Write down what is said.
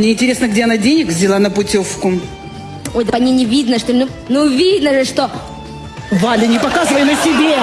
Мне интересно, где она денег взяла на путевку. Ой, да по ней не видно, что ли? Ну, ну видно же, что... Валя, не показывай на себе!